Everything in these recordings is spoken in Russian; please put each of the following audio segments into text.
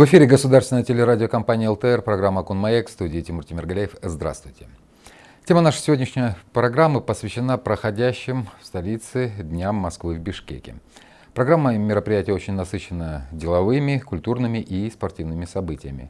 В эфире государственная телерадиокомпания ЛТР, программа «Кунмаек», в студии Тимур Тимиргалеев. Здравствуйте. Тема нашей сегодняшней программы посвящена проходящим в столице Дням Москвы в Бишкеке. Программа мероприятия очень насыщена деловыми, культурными и спортивными событиями.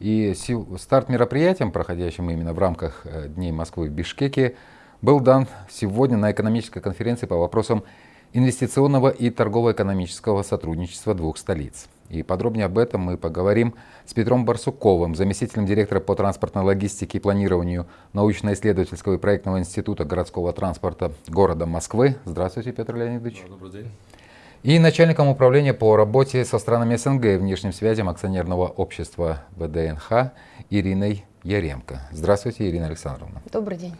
И старт мероприятиям, проходящим именно в рамках э, Дней Москвы в Бишкеке, был дан сегодня на экономической конференции по вопросам инвестиционного и торгово-экономического сотрудничества двух столиц. И подробнее об этом мы поговорим с Петром Барсуковым, заместителем директора по транспортной логистике и планированию научно-исследовательского и проектного института городского транспорта города Москвы. Здравствуйте, Петр Леонидович. Добрый день. И начальником управления по работе со странами СНГ и внешним связям акционерного общества ВДНХ Ириной Яремко. Здравствуйте, Ирина Александровна. Добрый день.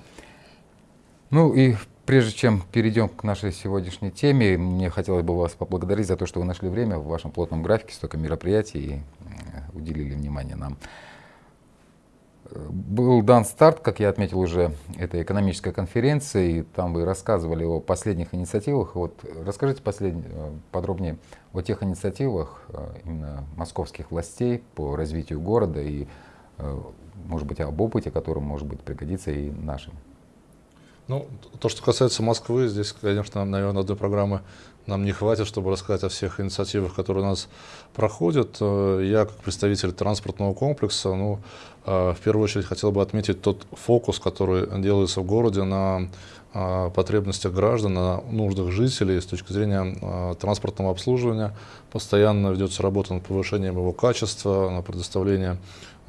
Ну и Прежде чем перейдем к нашей сегодняшней теме, мне хотелось бы вас поблагодарить за то, что вы нашли время в вашем плотном графике, столько мероприятий и уделили внимание нам. Был дан старт, как я отметил уже, этой экономической конференции, и там вы рассказывали о последних инициативах. Вот расскажите послед... подробнее о тех инициативах э, именно московских властей по развитию города и, э, может быть, об опыте, которым, может быть, пригодится и нашим. Ну, то, что касается Москвы, здесь, конечно, наверное, одной программы нам не хватит, чтобы рассказать о всех инициативах, которые у нас проходят. Э, я, как представитель транспортного комплекса, ну, э, в первую очередь хотел бы отметить тот фокус, который делается в городе на э, потребностях граждан, на нуждах жителей с точки зрения транспортного обслуживания. Постоянно ведется работа над повышением его качества, на предоставление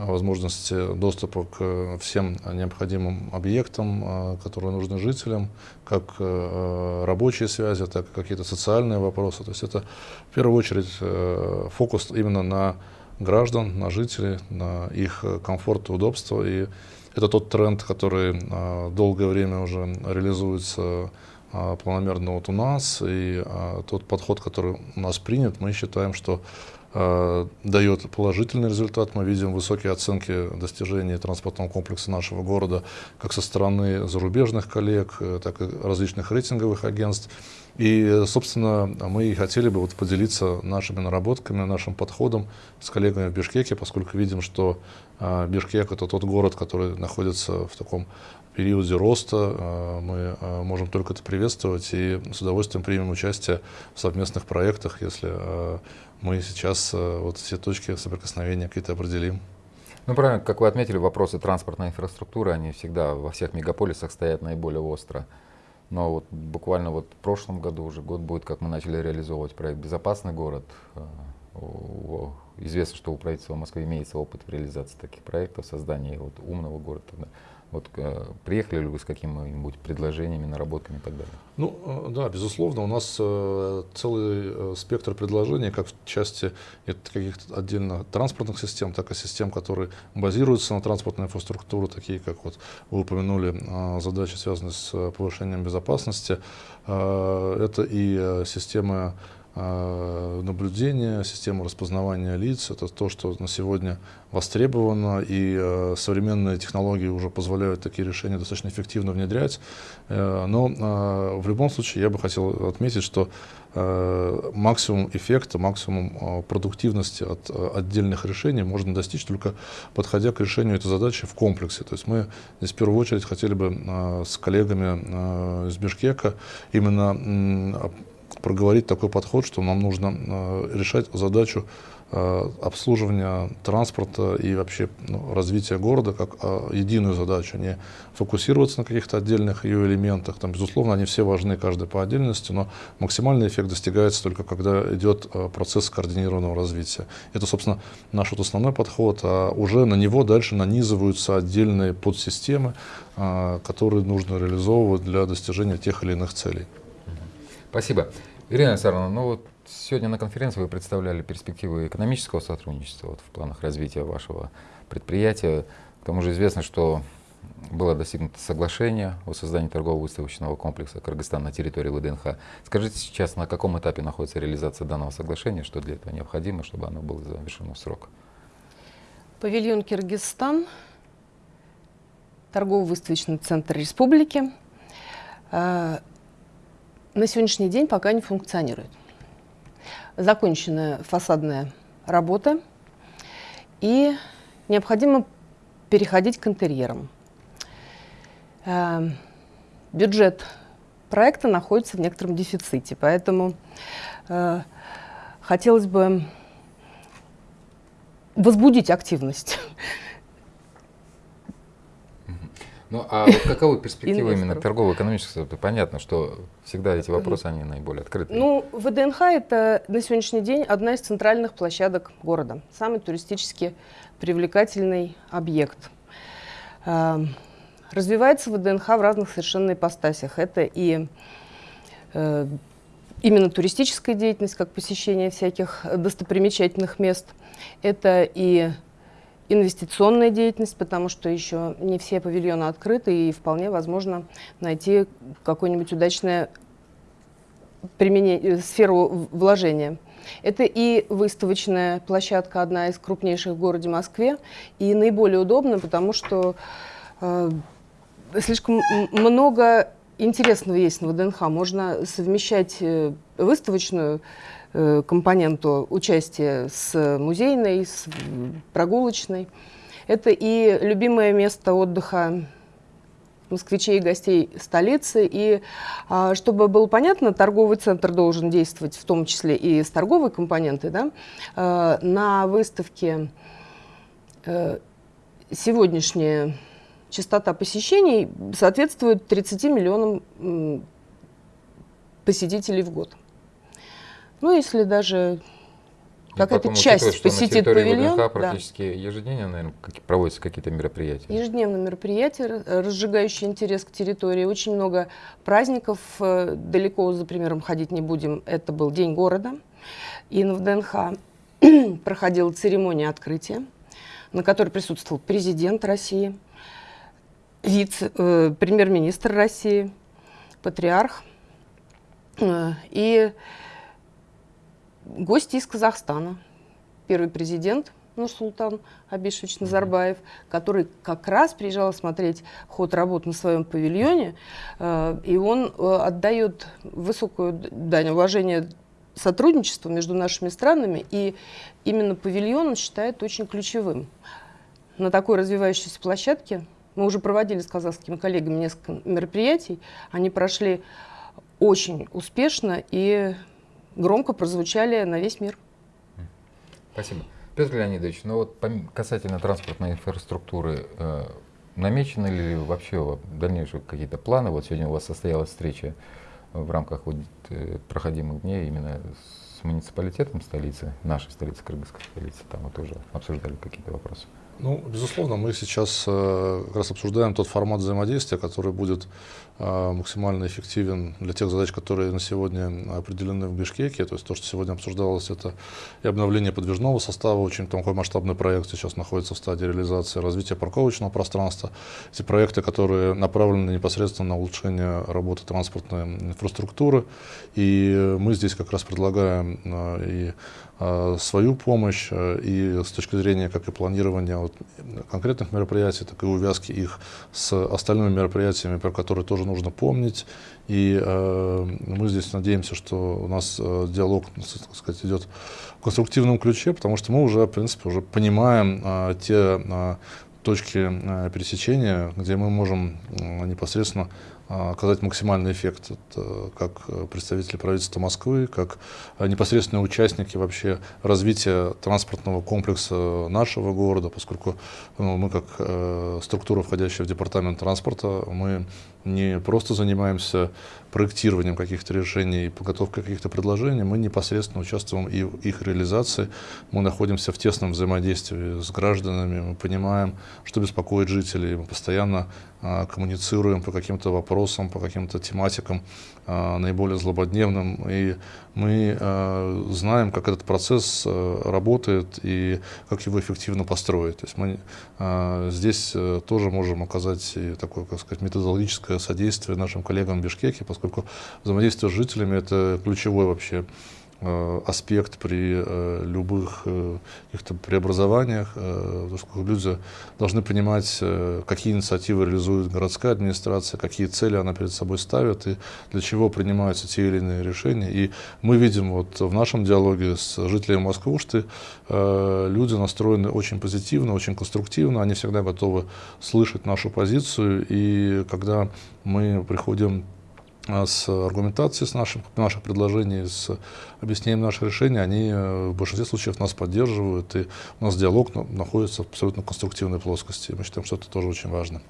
возможности доступа к всем необходимым объектам, а, которые нужны жителям, как э, рабочие связи, так и какие-то социальные вопросы. То есть это в первую очередь э, фокус именно на граждан, на жителей, на их комфорт и удобство. И это тот тренд, который а, долгое время уже реализуется а, планомерно вот у нас. И тот подход, который у нас принят, мы считаем, что Э, дает положительный результат. Мы видим высокие оценки достижений транспортного комплекса нашего города как со стороны зарубежных коллег, э, так и различных рейтинговых агентств. И, собственно, мы и хотели бы вот поделиться нашими наработками, нашим подходом с коллегами в Бишкеке, поскольку видим, что э, Бишкек — это тот город, который находится в таком периоде роста. Мы можем только это приветствовать и с удовольствием примем участие в совместных проектах, если мы сейчас э, вот все точки соприкосновения какие-то определим. Ну, правильно, как вы отметили, вопросы транспортной инфраструктуры, они всегда во всех мегаполисах стоят наиболее остро. Но вот буквально вот в прошлом году уже год будет, как мы начали реализовывать проект «Безопасный город». Э, известно, что у правительства Москвы имеется опыт в реализации таких проектов, создания вот умного города. Вот э, приехали ли вы с какими-нибудь предложениями, наработками и так далее? Ну, э, да, безусловно, у нас э, целый спектр предложений, как в части каких-то отдельно транспортных систем, так и систем, которые базируются на транспортной инфраструктуре, такие как вот вы упомянули задачи, связанные с повышением безопасности. Это и системы Э, наблюдения, система распознавания лиц. Это то, что на сегодня востребовано, и э, современные технологии уже позволяют такие решения достаточно эффективно внедрять. Э, но в любом случае я бы хотел отметить, что максимум эффекта, максимум продуктивности от отдельных решений можно достичь только подходя к решению этой задачи в комплексе. То есть мы здесь в первую очередь хотели бы с коллегами из Бишкека именно проговорить такой подход, что нам нужно э, решать задачу э, обслуживания транспорта и вообще ну, развития города как э, единую задачу, не фокусироваться на каких-то отдельных ее элементах. Там, безусловно, они все важны, каждый по отдельности, но максимальный эффект достигается только когда идет процесс координированного развития. Это, собственно, наш вот основной подход, а уже на него дальше нанизываются отдельные подсистемы, которые нужно реализовывать для достижения тех или иных целей. Спасибо. Ирина Александровна, ну вот сегодня на конференции вы представляли перспективы экономического сотрудничества вот, в планах развития вашего предприятия. К тому же известно, что было достигнуто соглашение о создании торгово-выставочного комплекса Кыргызстан на территории ВДНХ. Скажите сейчас, на каком этапе находится реализация данного соглашения, что для этого необходимо, чтобы оно было завершено в срок? Павильон Киргизстан, торгово-выставочный центр республики. На сегодняшний день пока не функционирует. Закончена фасадная работа. и необходимо переходить к интерьерам. Э, бюджет проекта находится в некотором дефиците, поэтому э, хотелось бы возбудить активность. Ну, а вот каковы перспективы именно торгово-экономического? Понятно, что всегда эти вопросы, они наиболее открыты. Ну, ВДНХ – это на сегодняшний день одна из центральных площадок города, самый туристически привлекательный объект. Эм, развивается ВДНХ в разных совершенно ипостасях. Это и э, именно туристическая деятельность, как посещение всяких достопримечательных мест. Это и инвестиционная деятельность, потому что еще не все павильоны открыты, и вполне возможно найти какое-нибудь удачное применение, сферу вложения. Это и выставочная площадка, одна из крупнейших в городе Москве, и наиболее удобно, потому что э, слишком много интересного есть на ВДНХ. Можно совмещать э, выставочную Э, компоненту участия с музейной, с прогулочной. Это и любимое место отдыха москвичей и гостей столицы. И а, чтобы было понятно, торговый центр должен действовать в том числе и с торговой компонентой. Да? А, на выставке а, сегодняшняя частота посещений соответствует 30 миллионам посетителей в год. Ну, если даже какая-то часть посетит на павильон. ВДНХ практически да. ежедневно, наверное, проводятся какие-то мероприятия. Ежедневно мероприятия, разжигающие интерес к территории. Очень много праздников. Э, далеко за примером ходить не будем. Это был День города. И на ВДНХ проходила церемония открытия, на которой присутствовал президент России, вице, э, премьер-министр России, патриарх. Э, и гости из Казахстана. Первый президент Нурсултан Абишевич Назарбаев, который как раз приезжал смотреть ход работ на своем павильоне, э, и он э, отдает высокую дань уважения сотрудничеству между нашими странами, и именно павильон он считает очень ключевым. На такой развивающейся площадке мы уже проводили с казахскими коллегами несколько мероприятий, они прошли очень успешно, и громко прозвучали на весь мир. Спасибо. Петр Леонидович, ну вот касательно транспортной инфраструктуры, э, намечены ли вообще дальнейшие какие-то планы? Вот сегодня у вас состоялась встреча в рамках вот, э, проходимых дней именно с муниципалитетом столицы, нашей столицы, кыргызской столицы, там вот тоже обсуждали какие-то вопросы. Ну, безусловно, мы сейчас э, как раз обсуждаем тот формат взаимодействия, который будет э, максимально эффективен для тех задач, которые на сегодня определены в Бишкеке. То есть то, что сегодня обсуждалось, это и обновление подвижного состава, очень такой масштабный проект сейчас находится в стадии реализации, развитие парковочного пространства. Эти проекты, которые направлены непосредственно на улучшение работы транспортной инфраструктуры. И мы здесь как раз предлагаем э, и свою помощь э, и с точки зрения как и планирования вот конкретных мероприятий, так и увязки их с остальными мероприятиями, про которые тоже нужно помнить. И э, мы здесь надеемся, что у нас э, диалог, так сказать, идет в конструктивном ключе, потому что мы уже, в принципе, уже понимаем э, те э, точки э, пересечения, где мы можем э, непосредственно оказать максимальный эффект это как представители правительства Москвы, как непосредственные участники вообще развития транспортного комплекса нашего города, поскольку ну, мы как э, структура, входящая в департамент транспорта, мы не просто занимаемся проектированием каких-то решений и подготовкой каких-то предложений, мы непосредственно участвуем и в их реализации. Мы находимся в тесном взаимодействии с гражданами, мы понимаем, что беспокоит жителей, мы постоянно а, коммуницируем по каким-то вопросам, по каким-то тематикам а, наиболее злободневным, и мы а, знаем, как этот процесс а, работает и как его эффективно построить. То есть мы а, здесь а, тоже можем оказать такое, как сказать, методологическое содействие нашим коллегам в Бишкеке, поскольку взаимодействие с жителями – это ключевой вообще аспект при э, любых э, каких-то преобразованиях. Люди должны понимать, какие инициативы реализует городская администрация, какие цели она перед собой ставит и для чего принимаются те или иные решения. И мы видим вот в нашем диалоге с жителями Москвы, что люди настроены очень позитивно, очень конструктивно, они всегда готовы слышать нашу позицию. И когда мы приходим с аргументацией с нашим, наших предложений, с объяснением наших решений, они э, в большинстве случаев нас поддерживают, и у нас диалог находится в абсолютно конструктивной плоскости. Мы считаем, что это тоже очень важно.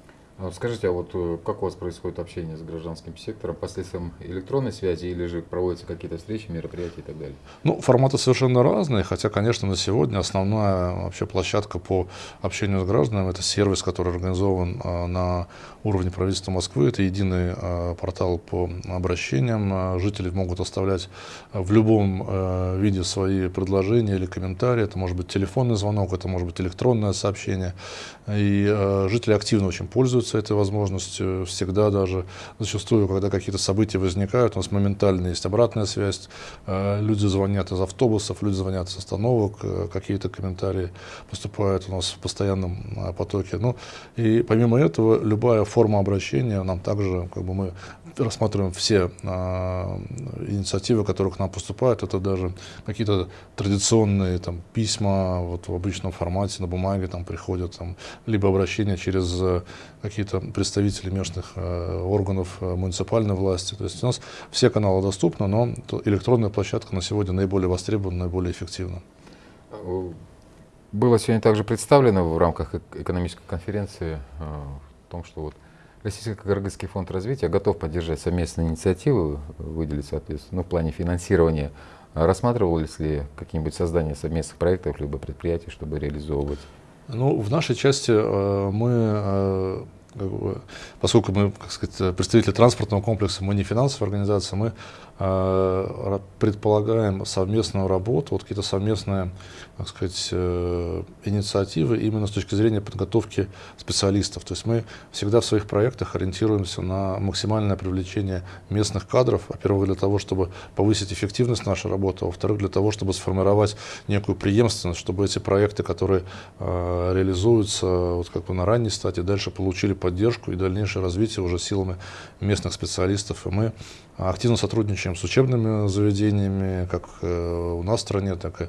А скажите, а вот э, как у вас происходит общение с гражданским сектором посредством электронной связи или же проводятся какие-то встречи, мероприятия и так далее? Ну, форматы совершенно разные, хотя, конечно, на сегодня основная вообще площадка по общению с гражданами – это сервис, который организован а, на уровне правительства Москвы. Это единый а, портал по обращениям. Жители могут оставлять в любом виде свои предложения или комментарии. Это может быть телефонный звонок, это может быть электронное сообщение. И жители активно очень пользуются пользуются этой возможностью всегда даже. Зачастую, когда какие-то события возникают, у нас моментально есть обратная связь. Э, люди звонят из автобусов, люди звонят с остановок, э, какие-то комментарии поступают у нас в постоянном э, потоке. Ну, и помимо этого, любая форма обращения нам также, как бы мы рассматриваем все инициативы, которые к нам поступают. Это даже какие-то традиционные там, письма вот, в обычном формате на бумаге там, приходят, там, либо обращения через какие-то представители местных э, органов э, муниципальной власти. То есть у нас все каналы доступны, но электронная площадка на сегодня наиболее востребована, наиболее эффективна. Было сегодня также представлено в рамках экономической конференции э, в том, что вот Российско-Кыргызский фонд развития готов поддержать совместные инициативы, выделить, соответственно, ну, в плане финансирования. Рассматривалось ли какие-нибудь создание совместных проектов либо предприятий, чтобы реализовывать? Ну, в нашей части э, мы э, поскольку мы, как сказать, представители транспортного комплекса, мы не финансовая организация, мы предполагаем совместную работу, вот какие-то совместные, так сказать, э, инициативы именно с точки зрения подготовки специалистов. То есть мы всегда в своих проектах ориентируемся на максимальное привлечение местных кадров, во-первых, для того, чтобы повысить эффективность нашей работы, а во-вторых, для того, чтобы сформировать некую преемственность, чтобы эти проекты, которые э, реализуются вот как бы на ранней стадии, дальше получили поддержку и дальнейшее развитие уже силами местных специалистов. И мы активно сотрудничаем с учебными заведениями, как э, у нас в стране, так и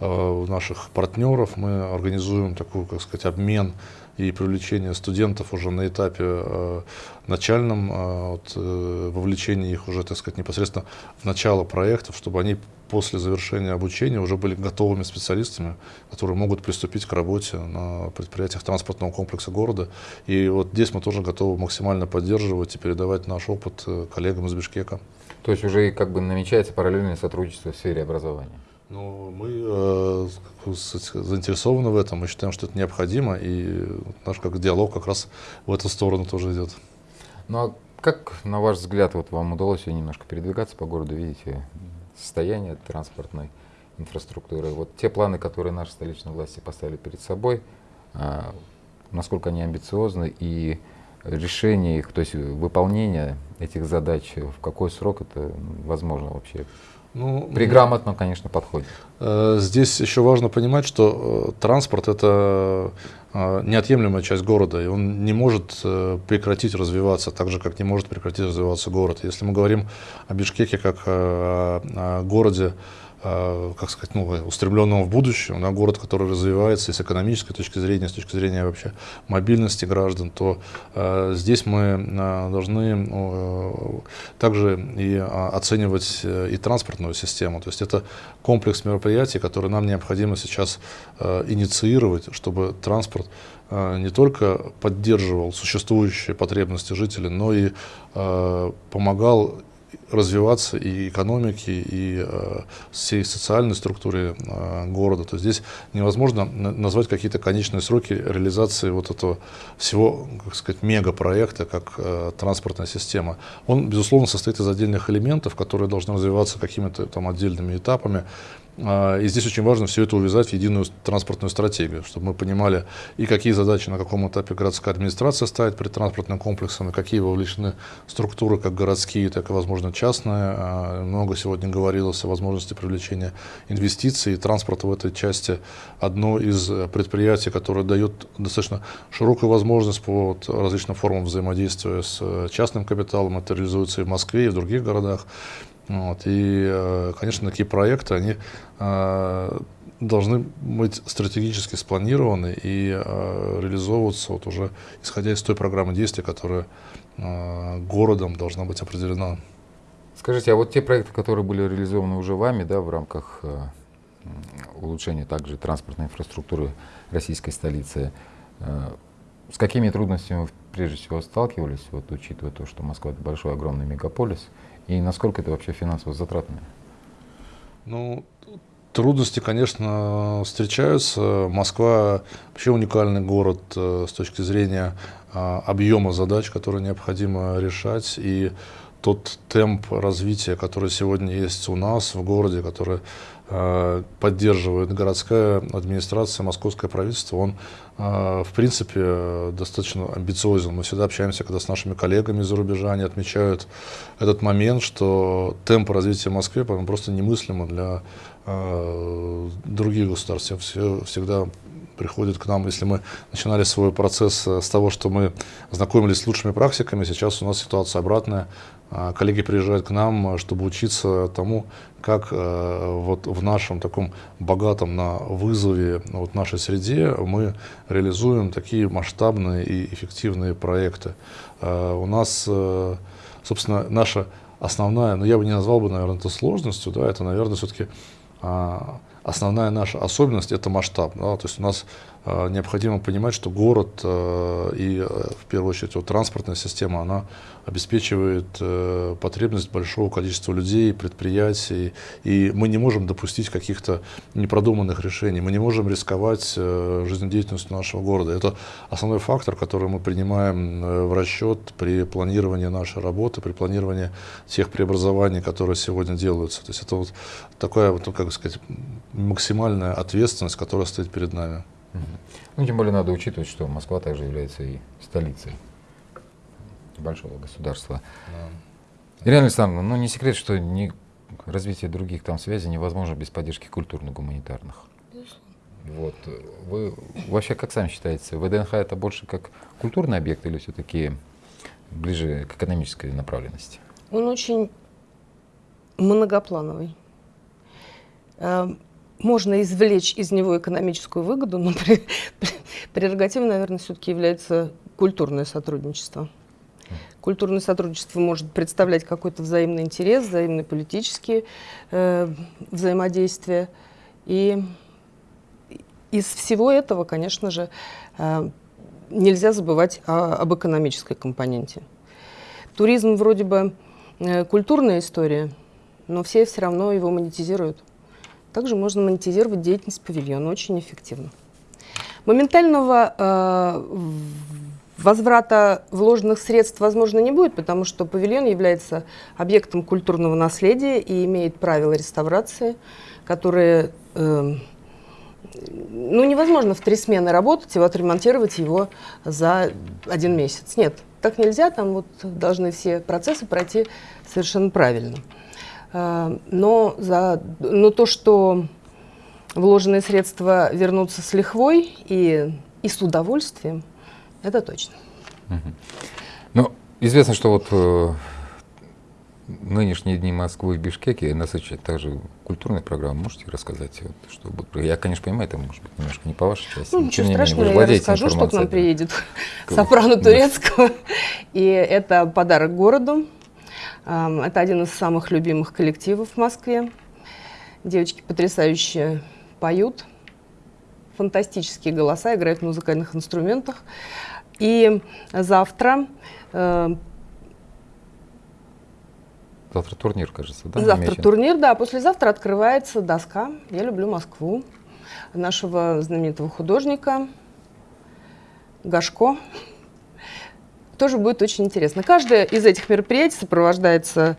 э, у наших партнеров. Мы организуем такой, как сказать, обмен и привлечение студентов уже на этапе э, начальном, э, вот, э, вовлечение их уже, так сказать, непосредственно в начало проектов, чтобы они после завершения обучения уже были готовыми специалистами, которые могут приступить к работе на предприятиях транспортного комплекса города. И вот здесь мы тоже готовы максимально поддерживать и передавать наш опыт э, коллегам из Бишкека. То есть уже как бы намечается параллельное сотрудничество в сфере образования? Ну, мы э, заинтересованы в этом, мы считаем, что это необходимо, и наш как диалог как раз в эту сторону тоже идет. Ну а как, на ваш взгляд, вот вам удалось немножко передвигаться по городу, видите, состояние транспортной инфраструктуры. Вот те планы, которые наши столичные власти поставили перед собой, а, насколько они амбициозны и решение их, то есть выполнение этих задач, в какой срок это возможно вообще? Ну, При грамотном, конечно, подходе. Э, здесь еще важно понимать, что э, транспорт это э, неотъемлемая часть города, и он не может прекратить развиваться, так же, как не может прекратить развиваться город. Если мы говорим о Бишкеке как о городе, как сказать, ну, устремленного в будущее, на город, который развивается и с экономической точки зрения, с точки зрения вообще мобильности граждан, то э, здесь мы э, должны э, также и э, оценивать э, и транспортную систему. То есть это комплекс мероприятий, которые нам необходимо сейчас э, инициировать, чтобы транспорт э, не только поддерживал существующие потребности жителей, но и э, помогал развиваться и экономики, и э, всей социальной структуре э, города. То есть здесь невозможно назвать какие-то конечные сроки реализации вот этого всего, как сказать, мегапроекта, как э, транспортная система. Он, безусловно, состоит из отдельных элементов, которые должны развиваться какими-то там отдельными этапами. А, и здесь очень важно все это увязать в единую транспортную стратегию, чтобы мы понимали и какие задачи на каком этапе городская администрация ставит перед транспортным комплексом, и какие вовлечены структуры, как городские, так и, возможно, частные. А, много сегодня говорилось о возможности привлечения инвестиций, и транспорт в этой части одно из предприятий, которое дает достаточно широкую возможность по различным формам взаимодействия с частным капиталом. Это реализуется и в Москве, и в других городах. Вот. И, э, конечно, такие проекты, они э, должны быть стратегически спланированы и э, реализовываться вот уже исходя из той программы действий, которая городом должна быть определена. Скажите, а вот те проекты, которые были реализованы уже вами да, в рамках улучшения также транспортной инфраструктуры российской столицы, с какими трудностями вы прежде всего сталкивались, вот, учитывая то, что Москва это большой огромный мегаполис, и насколько это вообще финансово затратно? Ну, трудности, конечно, встречаются. Москва вообще уникальный город э, с точки зрения а, объема задач, которые необходимо решать. И тот темп развития, который сегодня есть у нас в городе, который поддерживает городская администрация, московское правительство, он, э, в принципе, достаточно амбициозен. Мы всегда общаемся, когда с нашими коллегами за рубежа, они отмечают этот момент, что темп развития в Москве просто немыслимо для э, других государств. Все, всегда приходят к нам, если мы начинали свой процесс с того, что мы знакомились с лучшими практиками, сейчас у нас ситуация обратная. Коллеги приезжают к нам, чтобы учиться тому, как э, вот в нашем таком богатом на вызове вот нашей среде мы реализуем такие масштабные и эффективные проекты. Э, у нас, э, собственно, наша основная, но ну, я бы не назвал бы, наверное, это сложностью, да, это, наверное, все-таки а, основная наша особенность – это масштаб. Да, то есть у нас необходимо понимать, что город э, и э, в первую очередь вот, транспортная система, она обеспечивает потребность большого количества людей, предприятий, и мы не можем допустить каких-то непродуманных решений, мы не можем рисковать жизнедеятельностью нашего города. Это основной фактор, который мы принимаем в расчет при планировании нашей работы, при планировании тех преобразований, которые сегодня делаются. То есть это вот такая, вот, ну, как сказать, максимальная ответственность, которая стоит перед нами. Ну, тем более надо учитывать, что Москва также является и столицей большого государства. Да. Ирина Александровна, ну не секрет, что не, развитие других там связей невозможно без поддержки культурно-гуманитарных. Вот. Вы вообще как сами считаете, ВДНХ это больше как культурный объект или все-таки ближе к экономической направленности? Он очень многоплановый. Можно извлечь из него экономическую выгоду, но прерогативой, наверное, все-таки является культурное сотрудничество. Культурное сотрудничество может представлять какой-то взаимный интерес, взаимные политические э, взаимодействия. И из всего этого, конечно же, э, нельзя забывать о, об экономической компоненте. Туризм вроде бы э, культурная история, но все все равно его монетизируют. Также можно монетизировать деятельность павильона очень эффективно. Моментального э, возврата вложенных средств, возможно, не будет, потому что павильон является объектом культурного наследия и имеет правила реставрации, которые... Э, ну, невозможно в три смены работать и отремонтировать его за один месяц. Нет, так нельзя, там вот должны все процессы пройти совершенно правильно. Э, но, за, но то, что вложенные средства вернутся с лихвой и, и с удовольствием, это точно. Ну, известно, что вот э, нынешние дни Москвы в Бишкеке насыщают также культурной программой. Можете рассказать? Вот, что Я, конечно, понимаю, это может быть немножко не по вашей части. Ну, ничего страшного, я расскажу, что к нам приедет сопрано турецкого. И это подарок городу. Это один из самых любимых коллективов в Москве. Девочки потрясающе поют, фантастические голоса, играют на музыкальных инструментах. И завтра... Э, завтра турнир, кажется, да? Завтра намечен? турнир, да. Послезавтра открывается доска «Я люблю Москву» нашего знаменитого художника Гашко тоже будет очень интересно. Каждое из этих мероприятий сопровождается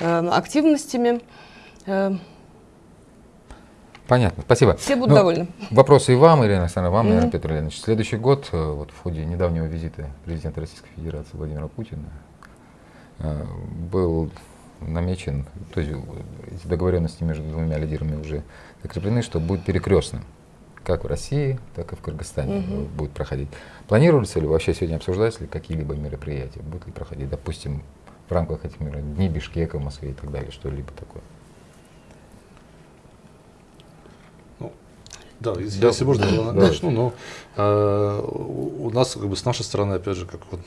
э, активностями. Э, Понятно, спасибо. Все будут Ну, довольны. Вопросы и вам, Ирина Александровна, вам, Мгм. наверное, Петр Леонидович. Следующий год, э, вот в ходе недавнего визита президента Российской Федерации Владимира Путина, э, был намечен, то есть э, договоренности между двумя лидерами уже закреплены, что будет перекрестным. Как в России, так и в Кыргызстане э, будет проходить. Планируется ли вообще сегодня обсуждается ли какие-либо мероприятия? Будут ли проходить, допустим, в рамках этих мероприятий, Дни Бишкека в Москве и так далее, что-либо такое? Да, если, Да. если можно, я Да. начну, но э, у нас, как бы, с нашей стороны, опять же, как вот,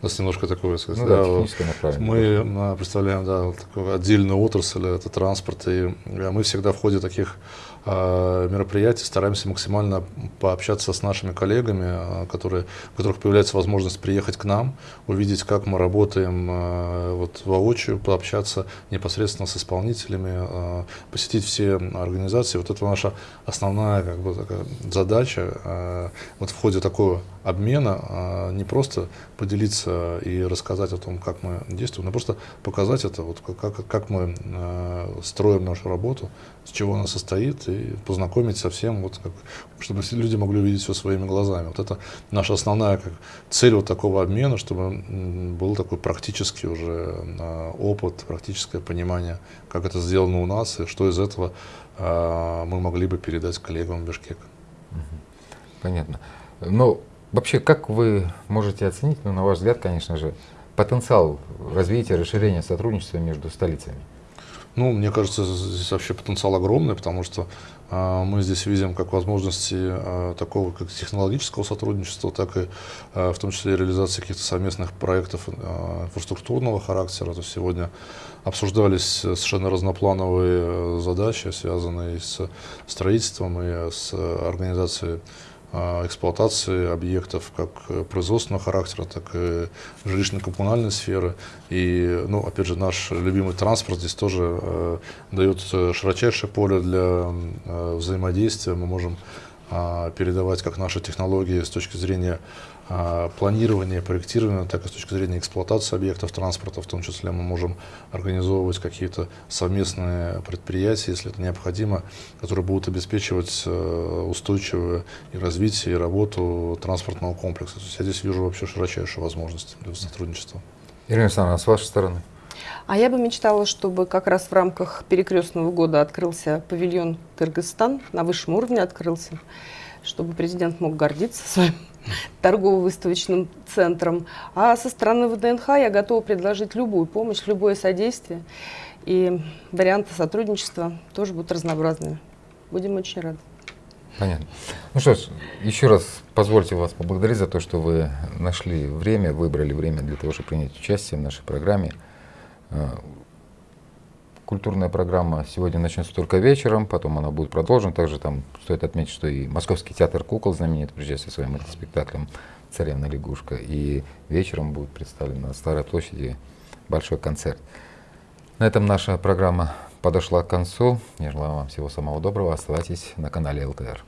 у нас немножко такое, сказать, Ну да, да, вот, техническое направление. мы а, представляем, да, вот такую отдельную отрасль, это транспорт, и э, мы всегда в ходе таких а, мероприятий стараемся максимально пообщаться с нашими коллегами, а, которые, у которых появляется возможность приехать к нам, увидеть, как мы работаем а, вот, воочию, пообщаться непосредственно с исполнителями, а, посетить все организации. Вот это наша основная как бы, такая задача а, вот в ходе такого обмена а, не просто поделиться и рассказать о том, как мы действуем, но просто показать это, вот как, как, мы а, строим нашу работу, с чего она состоит, и познакомить со всем, вот как, чтобы люди могли увидеть все своими глазами. Вот это наша основная как, цель вот такого обмена, чтобы был такой практический уже а, опыт, практическое понимание, как это сделано у нас, и что из этого а, мы могли бы передать коллегам в Бишкек. Понятно. Но вообще, как вы можете оценить, ну, на ваш взгляд, конечно же, потенциал развития, расширения сотрудничества между столицами? Ну, мне кажется, здесь вообще потенциал огромный, потому что а, мы здесь видим как возможности а, такого как технологического сотрудничества, так и а, в том числе реализации каких-то совместных проектов инфраструктурного характера. То есть сегодня обсуждались совершенно разноплановые э, задачи, связанные с строительством и с организацией а, эксплуатации объектов как э, производственного характера, так и жилищно-коммунальной сферы. И, ну, опять же, наш любимый транспорт здесь тоже э, дает э, широчайшее поле для э, взаимодействия. Мы можем а, передавать как наши технологии с точки зрения а, планирования, проектирования, так и с точки зрения эксплуатации объектов транспорта. В том числе мы можем организовывать какие-то совместные предприятия, если это необходимо, которые будут обеспечивать э, устойчивое и развитие, и работу транспортного комплекса. То есть я здесь вижу вообще широчайшие возможности для сотрудничества. Ирина Александровна, с вашей стороны? А я бы мечтала, чтобы как раз в рамках перекрестного года открылся павильон Кыргызстан, на высшем уровне открылся, чтобы президент мог гордиться своим торгово-выставочным центром. А со стороны ВДНХ я готова предложить любую помощь, любое содействие. И варианты сотрудничества тоже будут разнообразными. Будем очень рады. Понятно. Ну что ж, еще раз позвольте вас поблагодарить за то, что вы нашли время, выбрали время для того, чтобы принять участие в нашей программе. Э, Культурная программа сегодня начнется только вечером, потом она будет продолжена. Также там стоит отметить, что и Московский театр кукол знаменит приезжает со своим спектаклем «Царевна лягушка». И вечером будет представлен на Старой площади большой концерт. На этом наша программа подошла к концу. Я желаю вам всего самого доброго. Оставайтесь на канале ЛТР.